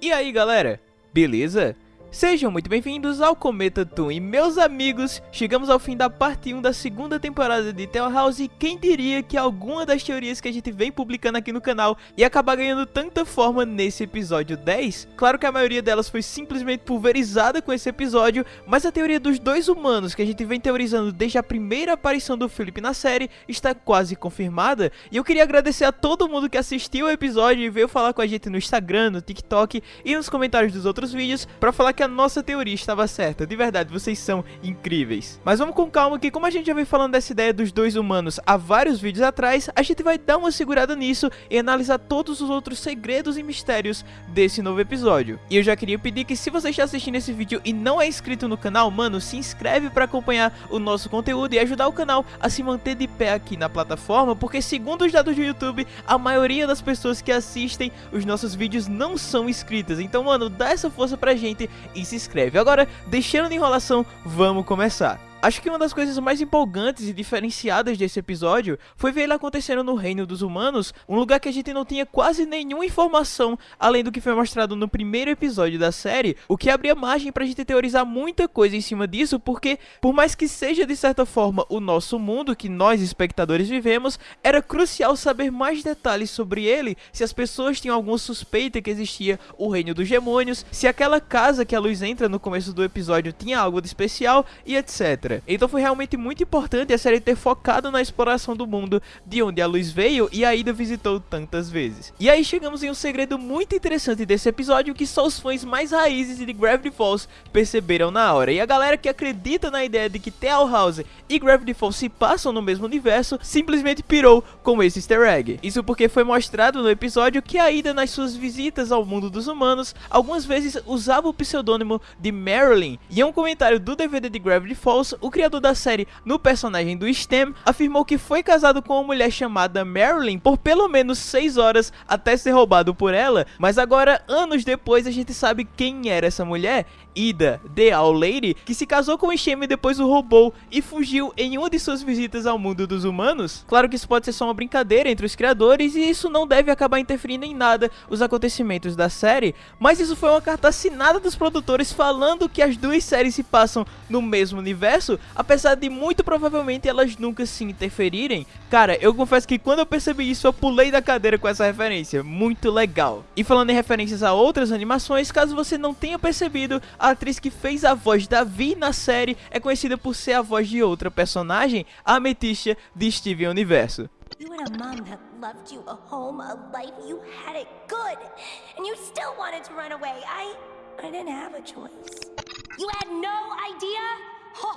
E aí galera, beleza? Sejam muito bem-vindos ao Cometa Toon e meus amigos, chegamos ao fim da parte 1 da segunda temporada de Tell House. E quem diria que alguma das teorias que a gente vem publicando aqui no canal ia acabar ganhando tanta forma nesse episódio 10? Claro que a maioria delas foi simplesmente pulverizada com esse episódio, mas a teoria dos dois humanos que a gente vem teorizando desde a primeira aparição do Philip na série está quase confirmada. E eu queria agradecer a todo mundo que assistiu o episódio e veio falar com a gente no Instagram, no TikTok e nos comentários dos outros vídeos para falar que a nossa teoria estava certa. De verdade, vocês são incríveis. Mas vamos com calma que como a gente já vem falando dessa ideia dos dois humanos há vários vídeos atrás, a gente vai dar uma segurada nisso e analisar todos os outros segredos e mistérios desse novo episódio. E eu já queria pedir que se você está assistindo esse vídeo e não é inscrito no canal, mano, se inscreve para acompanhar o nosso conteúdo e ajudar o canal a se manter de pé aqui na plataforma, porque segundo os dados do YouTube, a maioria das pessoas que assistem os nossos vídeos não são inscritas. Então, mano, dá essa força pra gente e se inscreve. Agora, deixando de enrolação, vamos começar. Acho que uma das coisas mais empolgantes e diferenciadas desse episódio foi ver ele acontecendo no reino dos humanos, um lugar que a gente não tinha quase nenhuma informação além do que foi mostrado no primeiro episódio da série, o que abria margem pra gente teorizar muita coisa em cima disso, porque por mais que seja de certa forma o nosso mundo que nós espectadores vivemos, era crucial saber mais detalhes sobre ele, se as pessoas tinham alguma suspeita que existia o reino dos demônios, se aquela casa que a luz entra no começo do episódio tinha algo de especial e etc. Então foi realmente muito importante a série ter focado na exploração do mundo de onde a luz veio e a Ida visitou tantas vezes. E aí chegamos em um segredo muito interessante desse episódio que só os fãs mais raízes de Gravity Falls perceberam na hora. E a galera que acredita na ideia de que Tell House e Gravity Falls se passam no mesmo universo simplesmente pirou com esse easter egg. Isso porque foi mostrado no episódio que a Ida nas suas visitas ao mundo dos humanos algumas vezes usava o pseudônimo de Marilyn. E em um comentário do DVD de Gravity Falls, o criador da série no personagem do STEM afirmou que foi casado com uma mulher chamada Marilyn por pelo menos 6 horas até ser roubado por ela, mas agora, anos depois, a gente sabe quem era essa mulher Ida, The Owl Lady, que se casou com Shem e depois o roubou e fugiu em uma de suas visitas ao mundo dos humanos? Claro que isso pode ser só uma brincadeira entre os criadores e isso não deve acabar interferindo em nada os acontecimentos da série, mas isso foi uma carta assinada dos produtores falando que as duas séries se passam no mesmo universo, apesar de muito provavelmente elas nunca se interferirem. Cara, eu confesso que quando eu percebi isso eu pulei da cadeira com essa referência, muito legal. E falando em referências a outras animações, caso você não tenha percebido, atriz que fez a voz da Vi na série é conhecida por ser a voz de outra personagem, a Amethysta de Steven Universo. You had a mom that loved you, a home, a life, you had it good, and you still wanted to run away. I, I didn't have a choice. You had no idea? Oh.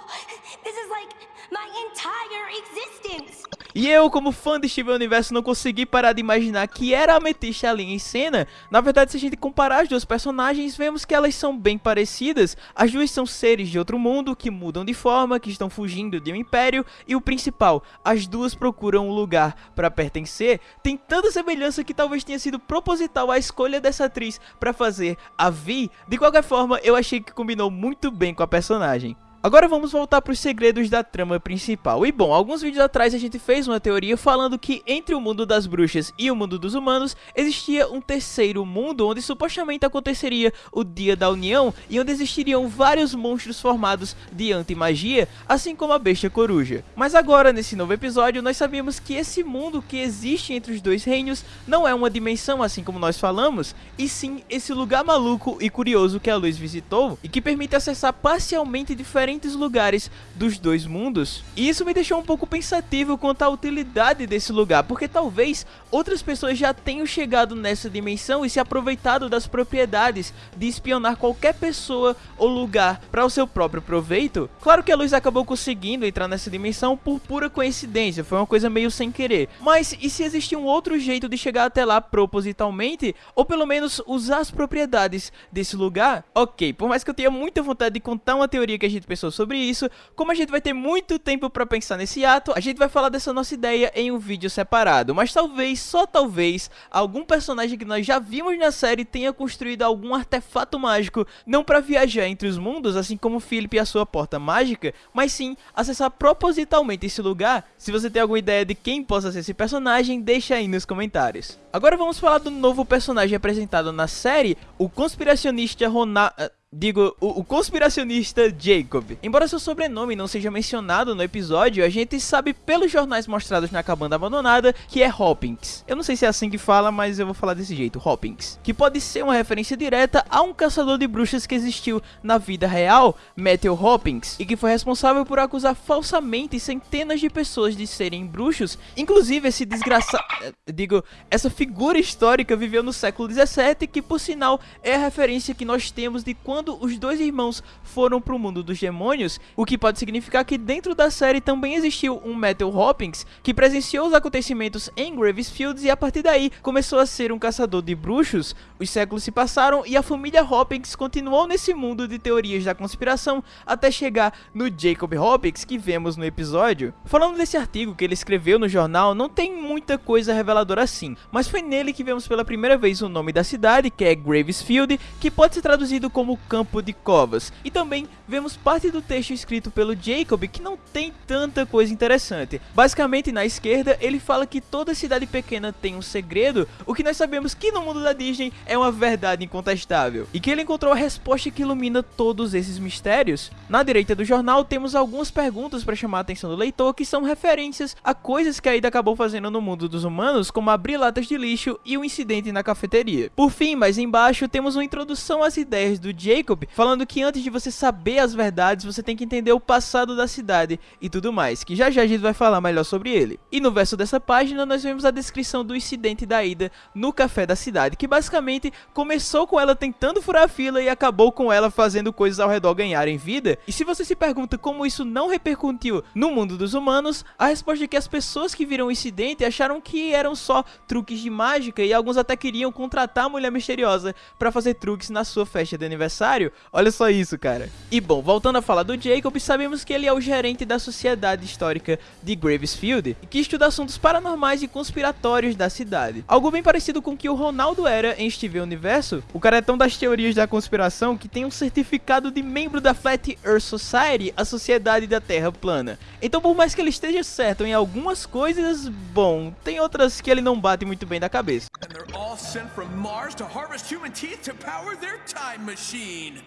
E eu, como fã de Steven Universo, não consegui parar de imaginar que era a Amethysta ali em cena. Na verdade, se a gente comparar as duas personagens, vemos que elas são bem parecidas. As duas são seres de outro mundo, que mudam de forma, que estão fugindo de um império. E o principal, as duas procuram um lugar para pertencer. Tem tanta semelhança que talvez tenha sido proposital a escolha dessa atriz para fazer a Vi. De qualquer forma, eu achei que combinou muito bem com a personagem. Agora vamos voltar para os segredos da trama principal. E bom, alguns vídeos atrás a gente fez uma teoria falando que entre o mundo das bruxas e o mundo dos humanos existia um terceiro mundo onde supostamente aconteceria o Dia da União e onde existiriam vários monstros formados de anti-magia, assim como a Besta Coruja. Mas agora, nesse novo episódio, nós sabemos que esse mundo que existe entre os dois reinos não é uma dimensão assim como nós falamos, e sim esse lugar maluco e curioso que a Luz visitou e que permite acessar parcialmente diferentes diferentes lugares dos dois mundos. E isso me deixou um pouco pensativo quanto à utilidade desse lugar, porque talvez outras pessoas já tenham chegado nessa dimensão e se aproveitado das propriedades de espionar qualquer pessoa ou lugar para o seu próprio proveito. Claro que a luz acabou conseguindo entrar nessa dimensão por pura coincidência, foi uma coisa meio sem querer. Mas e se existia um outro jeito de chegar até lá propositalmente, ou pelo menos usar as propriedades desse lugar? Ok, por mais que eu tenha muita vontade de contar uma teoria que a gente pensou sobre isso. Como a gente vai ter muito tempo para pensar nesse ato, a gente vai falar dessa nossa ideia em um vídeo separado. Mas talvez, só talvez, algum personagem que nós já vimos na série tenha construído algum artefato mágico, não para viajar entre os mundos, assim como Philip e a sua porta mágica, mas sim acessar propositalmente esse lugar. Se você tem alguma ideia de quem possa ser esse personagem, deixa aí nos comentários. Agora vamos falar do novo personagem apresentado na série, o conspiracionista Ronald... Digo, o, o, conspiracionista Jacob. Embora seu sobrenome não seja mencionado no episódio, a gente sabe pelos jornais mostrados na cabana abandonada que é Hopkins. Eu não sei se é assim que fala, mas eu vou falar desse jeito, Hopkins. Que pode ser uma referência direta a um caçador de bruxas que existiu na vida real, Matthew Hopkins, e que foi responsável por acusar falsamente centenas de pessoas de serem bruxos. Inclusive, esse desgraçado... Eh, digo, essa figura histórica viveu no século 17, que por sinal é a referência que nós temos de quando quando os dois irmãos foram para o mundo dos demônios, o que pode significar que dentro da série também existiu um Metal Hopkins que presenciou os acontecimentos em Gravesfields e a partir daí começou a ser um caçador de bruxos. Os séculos se passaram e a família Hopkins continuou nesse mundo de teorias da conspiração até chegar no Jacob Hopkins que vemos no episódio. Falando desse artigo que ele escreveu no jornal, não tem muita coisa reveladora assim, mas foi nele que vemos pela primeira vez o nome da cidade, que é Gravesfield, que pode ser traduzido como campo de covas. E também vemos parte do texto escrito pelo Jacob que não tem tanta coisa interessante. Basicamente, na esquerda, ele fala que toda cidade pequena tem um segredo, o que nós sabemos que no mundo da Disney é uma verdade incontestável. E que ele encontrou a resposta que ilumina todos esses mistérios. Na direita do jornal, temos algumas perguntas para chamar a atenção do leitor, que são referências a coisas que a Ida acabou fazendo no mundo dos humanos, como abrir latas de lixo e o um incidente na cafeteria. Por fim, mais embaixo, temos uma introdução às ideias do Jacob Jacob, falando que antes de você saber as verdades, você tem que entender o passado da cidade e tudo mais, que já já a gente vai falar melhor sobre ele. E no verso dessa página, nós vemos a descrição do incidente da ida no café da cidade, que basicamente começou com ela tentando furar a fila e acabou com ela fazendo coisas ao redor ganharem vida. E se você se pergunta como isso não repercutiu no mundo dos humanos, a resposta é que as pessoas que viram o incidente acharam que eram só truques de mágica e alguns até queriam contratar a mulher misteriosa para fazer truques na sua festa de aniversário Olha só isso, cara. E bom, voltando a falar do Jacob, sabemos que ele é o gerente da Sociedade Histórica de Gravesfield, que estuda assuntos paranormais e conspiratórios da cidade. Algo bem parecido com o que o Ronaldo era em Steven Universo. O cara é tão das teorias da conspiração que tem um certificado de membro da Flat Earth Society, a Sociedade da Terra Plana. Então, por mais que ele esteja certo em algumas coisas, bom, tem outras que ele não bate muito bem da cabeça. And they're all sent from Mars to harvest human teeth to power their time machine. mean?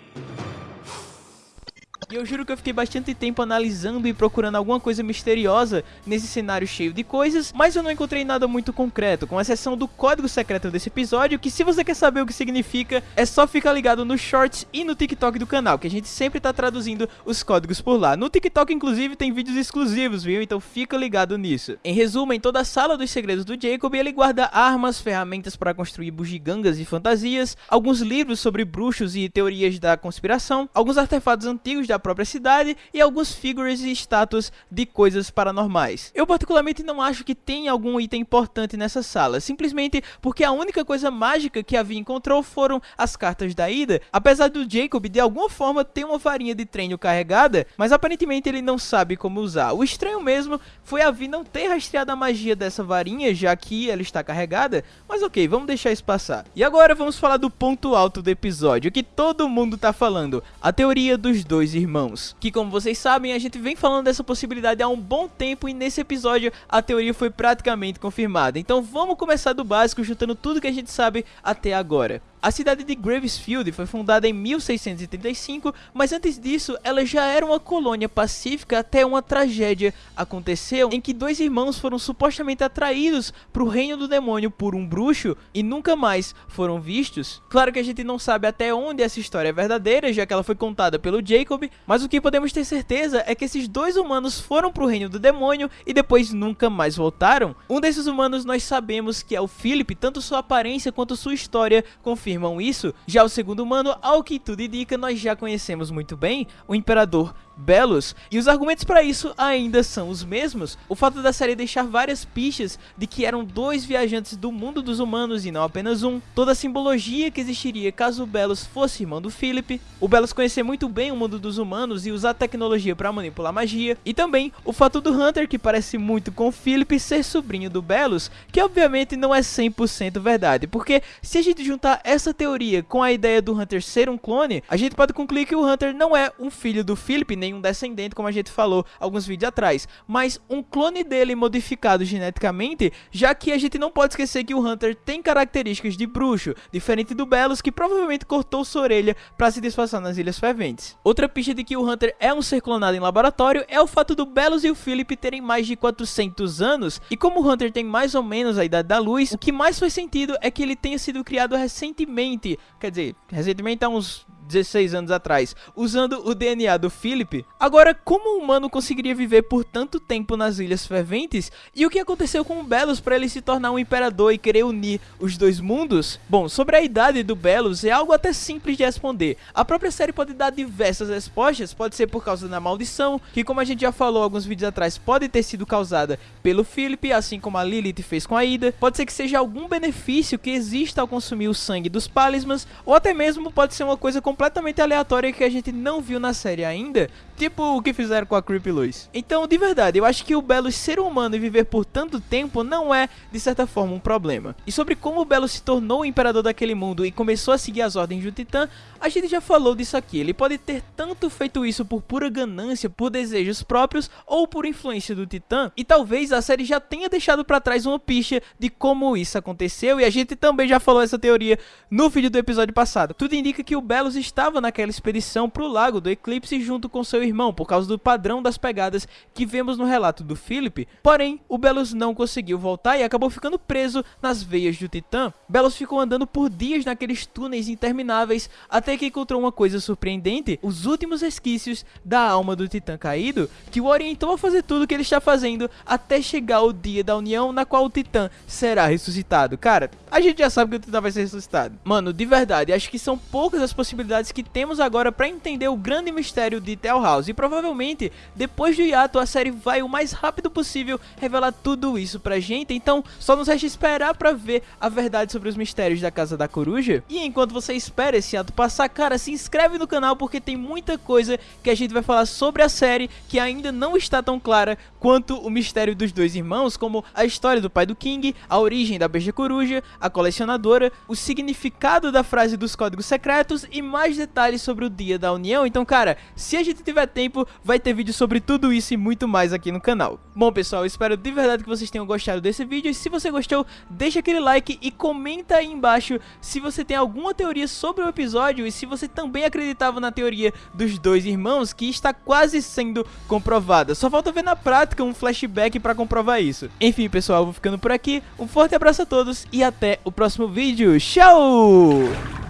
E eu juro que eu fiquei bastante tempo analisando e procurando alguma coisa misteriosa nesse cenário cheio de coisas, mas eu não encontrei nada muito concreto, com exceção do código secreto desse episódio, que se você quer saber o que significa, é só ficar ligado nos shorts e no TikTok do canal, que a gente sempre tá traduzindo os códigos por lá. No TikTok, inclusive, tem vídeos exclusivos, viu? Então fica ligado nisso. Em resumo, em toda a sala dos segredos do Jacob, ele guarda armas, ferramentas para construir bugigangas e fantasias, alguns livros sobre bruxos e teorias da conspiração, alguns artefatos antigos da própria cidade e alguns figures e estátuas de coisas paranormais. Eu particularmente não acho que tem algum item importante nessa sala, simplesmente porque a única coisa mágica que a Vi encontrou foram as cartas da Ida, apesar do Jacob de alguma forma ter uma varinha de treino carregada, mas aparentemente ele não sabe como usar. O estranho mesmo foi a Vi não ter rastreado a magia dessa varinha, já que ela está carregada, mas ok, vamos deixar isso passar. E agora vamos falar do ponto alto do episódio, que todo mundo tá falando, a teoria dos dois irmãos irmãos. Que como vocês sabem, a gente vem falando dessa possibilidade há um bom tempo e nesse episódio a teoria foi praticamente confirmada. Então vamos começar do básico, juntando tudo que a gente sabe até agora. A cidade de Gravesfield foi fundada em 1635, mas antes disso ela já era uma colônia pacífica até uma tragédia aconteceu em que dois irmãos foram supostamente atraídos para o reino do demônio por um bruxo e nunca mais foram vistos. Claro que a gente não sabe até onde essa história é verdadeira, já que ela foi contada pelo Jacob, mas o que podemos ter certeza é que esses dois humanos foram para o reino do demônio e depois nunca mais voltaram. Um desses humanos nós sabemos que é o Philip, tanto sua aparência quanto sua história confirmam isso. Já o segundo humano, ao que tudo indica, nós já conhecemos muito bem, o Imperador Belos, e os argumentos para isso ainda são os mesmos. O fato da série deixar várias pistas de que eram dois viajantes do mundo dos humanos e não apenas um, toda a simbologia que existiria caso o Belos fosse irmão do Philip, o Belos conhecer muito bem o mundo dos humanos e usar tecnologia para manipular magia, e também o fato do Hunter, que parece muito com o Philip, ser sobrinho do Belos, que obviamente não é 100% verdade, porque se a gente juntar essa teoria com a ideia do Hunter ser um clone, a gente pode concluir que o Hunter não é um filho do Philip, nem um descendente, como a gente falou alguns vídeos atrás, mas um clone dele modificado geneticamente, já que a gente não pode esquecer que o Hunter tem características de bruxo, diferente do Belos, que provavelmente cortou sua orelha para se disfarçar nas Ilhas Ferventes. Outra pista de que o Hunter é um ser clonado em laboratório é o fato do Belos e o Philip terem mais de 400 anos, e como o Hunter tem mais ou menos a idade da luz, o que mais faz sentido é que ele tenha sido criado recentemente, quer dizer, recentemente há uns 16 anos atrás, usando o DNA do Philip. Agora, como um humano conseguiria viver por tanto tempo nas Ilhas Ferventes? E o que aconteceu com o Belos para ele se tornar um imperador e querer unir os dois mundos? Bom, sobre a idade do Belos é algo até simples de responder. A própria série pode dar diversas respostas, pode ser por causa da maldição, que como a gente já falou alguns vídeos atrás, pode ter sido causada pelo Philip, assim como a Lilith fez com a Ida. Pode ser que seja algum benefício que exista ao consumir o sangue dos Palismas, ou até mesmo pode ser uma coisa completamente aleatória que a gente não viu na série ainda, tipo o que fizeram com a Creepy Luz. Então, de verdade, eu acho que o Belo ser humano e viver por tanto tempo não é, de certa forma, um problema. E sobre como o Belo se tornou o imperador daquele mundo e começou a seguir as ordens do Titã, a gente já falou disso aqui. Ele pode ter tanto feito isso por pura ganância, por desejos próprios ou por influência do Titã, e talvez a série já tenha deixado para trás uma pista de como isso aconteceu, e a gente também já falou essa teoria no vídeo do episódio passado. Tudo indica que o Belos estava naquela expedição para o Lago do Eclipse junto com seu irmão, por causa do padrão das pegadas que vemos no relato do Philip. Porém, o Belos não conseguiu voltar e acabou ficando preso nas veias do Titã. Belos ficou andando por dias naqueles túneis intermináveis até que encontrou uma coisa surpreendente, os últimos resquícios da alma do Titã caído, que o orientou a fazer tudo o que ele está fazendo até chegar o dia da união na qual o Titã será ressuscitado. Cara, a gente já sabe que o Titã vai ser ressuscitado. Mano, de verdade, acho que são poucas as possibilidades que temos agora para entender o grande mistério de Tell House. E provavelmente, depois do hiato, a série vai o mais rápido possível revelar tudo isso pra gente. Então, só nos resta esperar pra ver a verdade sobre os mistérios da Casa da Coruja. E enquanto você espera esse ato passar, cara, se inscreve no canal porque tem muita coisa que a gente vai falar sobre a série que ainda não está tão clara quanto o mistério dos dois irmãos, como a história do pai do King, a origem da Beija Coruja, a colecionadora, o significado da frase dos códigos secretos e mais detalhes sobre o dia da união. Então, cara, se a gente tiver tempo, vai ter vídeo sobre tudo isso e muito mais aqui no canal. Bom, pessoal, espero de verdade que vocês tenham gostado desse vídeo. E se você gostou, deixa aquele like e comenta aí embaixo se você tem alguma teoria sobre o episódio e se você também acreditava na teoria dos dois irmãos, que está quase sendo comprovada. Só falta ver na prática um flashback para comprovar isso. Enfim, pessoal, vou ficando por aqui. Um forte abraço a todos e até o próximo vídeo. Tchau!